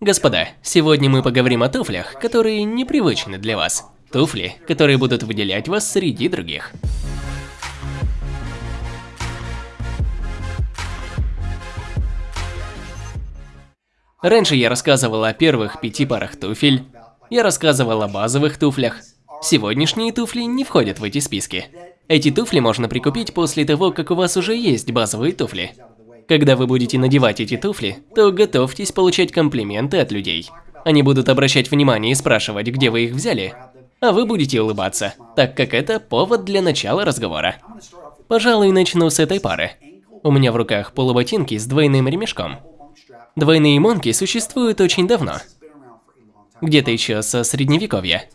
Господа, сегодня мы поговорим о туфлях, которые непривычны для вас. Туфли, которые будут выделять вас среди других. Раньше я рассказывал о первых пяти парах туфель, я рассказывал о базовых туфлях. Сегодняшние туфли не входят в эти списки. Эти туфли можно прикупить после того, как у вас уже есть базовые туфли. Когда вы будете надевать эти туфли, то готовьтесь получать комплименты от людей. Они будут обращать внимание и спрашивать, где вы их взяли, а вы будете улыбаться, так как это повод для начала разговора. Пожалуй, начну с этой пары. У меня в руках полуботинки с двойным ремешком. Двойные монки существуют очень давно. Где-то еще со средневековья.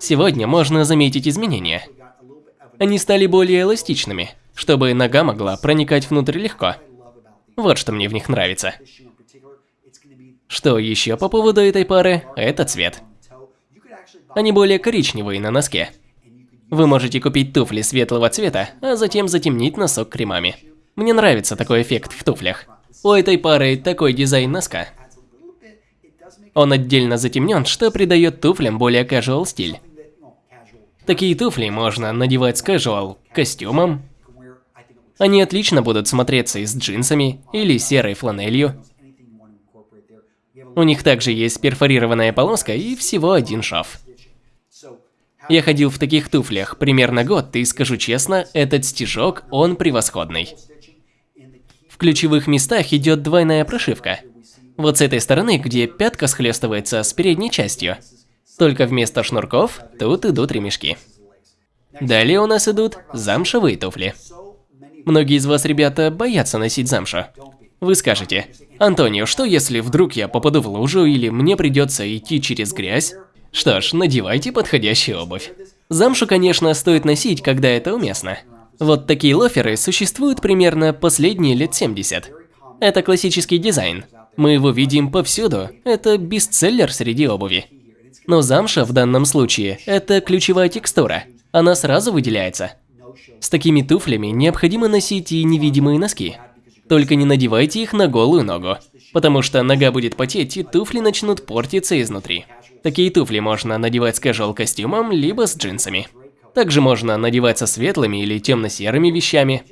Сегодня можно заметить изменения. Они стали более эластичными, чтобы нога могла проникать внутрь легко. Вот что мне в них нравится. Что еще по поводу этой пары? Это цвет. Они более коричневые на носке. Вы можете купить туфли светлого цвета, а затем затемнить носок кремами. Мне нравится такой эффект в туфлях. У этой пары такой дизайн носка. Он отдельно затемнен, что придает туфлям более casual стиль. Такие туфли можно надевать с casual костюмом. Они отлично будут смотреться и с джинсами или серой фланелью. У них также есть перфорированная полоска и всего один шов. Я ходил в таких туфлях примерно год, и скажу честно, этот стежок, он превосходный. В ключевых местах идет двойная прошивка. Вот с этой стороны, где пятка схлестывается с передней частью. Только вместо шнурков тут идут ремешки. Далее у нас идут замшевые туфли. Многие из вас, ребята, боятся носить замшу. Вы скажете, Антонио, что если вдруг я попаду в лужу или мне придется идти через грязь? Что ж, надевайте подходящую обувь. Замшу, конечно, стоит носить, когда это уместно. Вот такие лоферы существуют примерно последние лет 70. Это классический дизайн. Мы его видим повсюду. Это бестселлер среди обуви. Но замша в данном случае – это ключевая текстура. Она сразу выделяется. С такими туфлями необходимо носить и невидимые носки. Только не надевайте их на голую ногу, потому что нога будет потеть и туфли начнут портиться изнутри. Такие туфли можно надевать с casual костюмом, либо с джинсами. Также можно надевать со светлыми или темно-серыми вещами.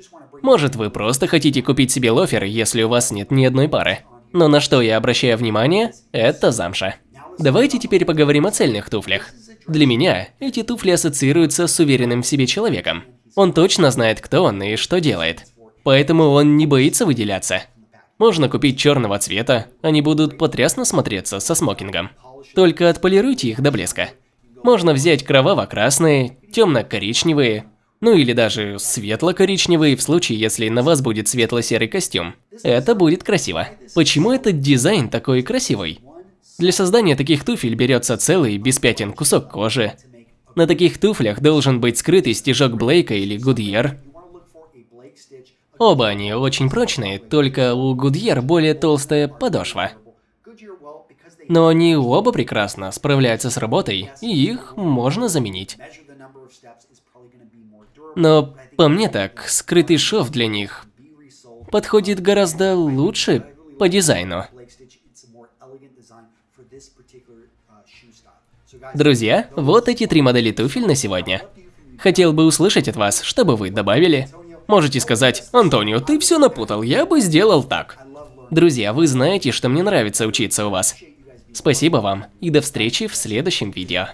Может, вы просто хотите купить себе лофер, если у вас нет ни одной пары. Но на что я обращаю внимание, это замша. Давайте теперь поговорим о цельных туфлях. Для меня эти туфли ассоциируются с уверенным в себе человеком. Он точно знает, кто он и что делает. Поэтому он не боится выделяться. Можно купить черного цвета, они будут потрясно смотреться со смокингом. Только отполируйте их до блеска. Можно взять кроваво-красные, темно-коричневые, ну или даже светло-коричневые в случае, если на вас будет светло-серый костюм. Это будет красиво. Почему этот дизайн такой красивый? Для создания таких туфель берется целый, без пятен, кусок кожи. На таких туфлях должен быть скрытый стежок Блейка или Гудьер. Оба они очень прочные, только у Гудьер более толстая подошва. Но они оба прекрасно справляются с работой, и их можно заменить. Но по мне так, скрытый шов для них подходит гораздо лучше по дизайну. Друзья, вот эти три модели туфель на сегодня. Хотел бы услышать от вас, что бы вы добавили. Можете сказать, Антонио, ты все напутал, я бы сделал так. Друзья, вы знаете, что мне нравится учиться у вас. Спасибо вам и до встречи в следующем видео.